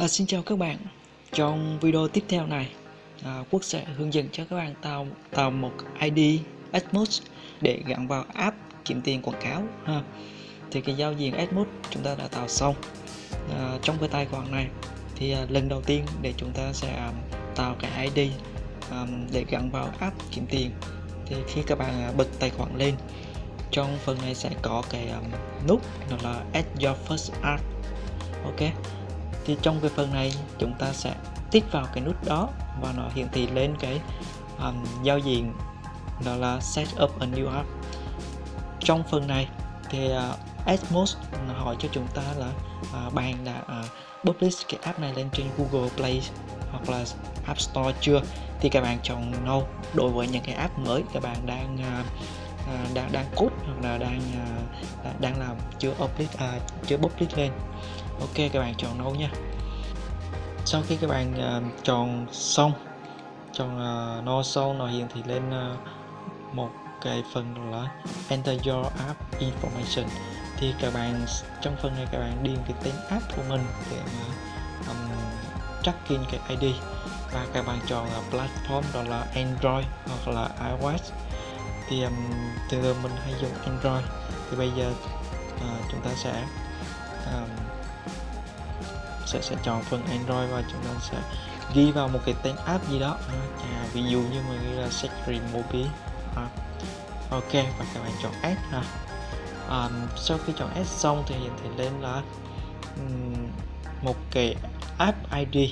À, xin chào các bạn. Trong video tiếp theo này à, Quốc sẽ hướng dẫn cho các bạn tạo tạo một ID Admos để gắn vào app kiếm tiền quảng cáo ha. Thì cái giao diện Admos chúng ta đã tạo xong. À, Trong cái tài khoản này thì à, lần đầu tiên để chúng ta sẽ à, tạo cái ID à, để gắn vào app kiếm tiền. Thì khi các bạn à, bật tài khoản lên trong phần này sẽ có cái um, nút nó là add your first app ok thì trong cái phần này chúng ta sẽ tích vào cái nút đó và nó hiển thị lên cái um, giao diện đó là set up a new app. Trong phần này thì uh, Atmos hỏi cho chúng ta là uh, bạn đã uh, publish cái app này lên trên Google Play hoặc là App Store chưa? Thì các bạn chọn no. Đối với những cái app mới các bạn đang uh, uh, đang đang code hoặc là đang uh, đang làm chưa publish uh, chưa publish lên ok các bạn chọn nấu nha. Sau khi các bạn uh, chọn xong chọn ờ, uh, no xong nó hiện thì lên uh, một cái phần là enter your app information. Thì các bạn trong phần này các bạn điền cái tên app của mình để mà um, check in cái ID và các bạn chọn là platform đó là Android hoặc là iOS. Thì um, thường mình hay dùng Android. Thì bây giờ uh, chúng ta sẽ um, sẽ sẽ chọn phần Android và chúng ta sẽ ghi vào một cái tên app gì đó. À, ví dụ như mình ghi là Secret Mobile. À, ok và các bạn chọn S, ha. À, sau khi chọn S xong thì hiện thị lên là um, một cái app ID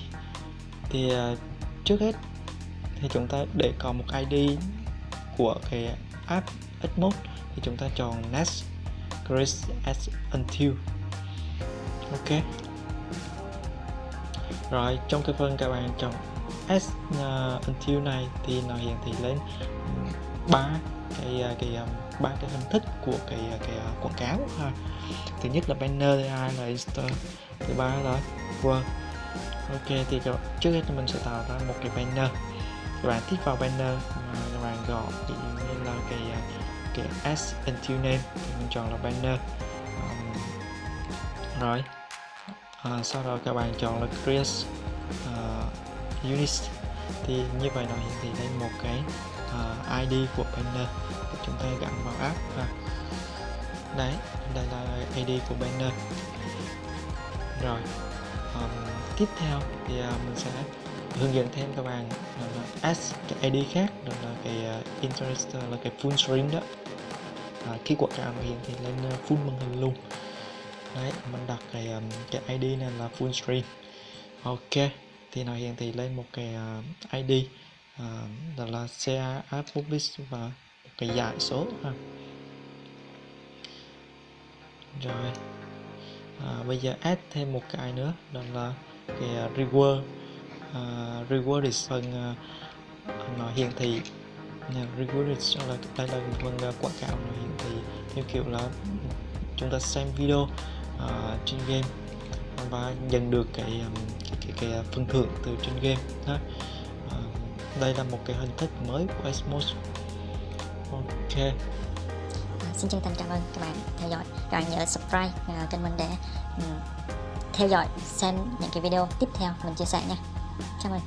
thì uh, trước hết thì chúng ta để có một ID của cái app Edmode. Thì chúng ta chọn next create as until. Ok rồi trong cái phần các bạn chọn S uh, until này thì nó hiển thị lên ừ, ba cái uh, cái à, ba cái hình thức của cái uh, cái uh, quảng cáo ha. Thứ nhất là banner thứ hai là Insta thứ ba là word. Ok thì trước hết mình sẽ tạo ra một cái banner. Các bạn thích vào banner các bạn gọi ví dụ như là cái cái s until name thì mình chọn là banner. Um, rồi à, sau đó các bạn chọn là create uh, unit. Thì như vậy nó hiển thị lên một cái à, uh, ID của banner để chúng ta gắn vào app ha. đấy đây là ID của banner. Rồi um, tiếp theo thì uh, mình sẽ hướng dẫn thêm các bạn uh, add cái ID khác đó là cái uh, interest là cái full screen đó. À, khi quảng cáo nó hiển thị lên full màn hình luôn đấy mình đặt cái um, cái ID này là full screen ok thì nó hiển thị lên một cái uh, ID uh, đó là share app và một cái giải số ha. rồi à, bây giờ add thêm một cái nữa đó là cái uh, reward uh, reward is phần uh, nó hiển thị yeah, reward is là đây là phần uh, quảng cáo nó hiển thị theo kiểu là chúng ta xem video uh, trên game. Và nhận được cái um, cái, cái, cái phần thưởng từ trên game ha. Uh, đây là một cái hình thức mới của Osmos ok. À, xin chân thành cảm ơn các bạn theo dõi. Các bạn nhớ subscribe uh, kênh mình để um, theo dõi xem những cái video tiếp theo mình chia sẻ nha. Cảm ơn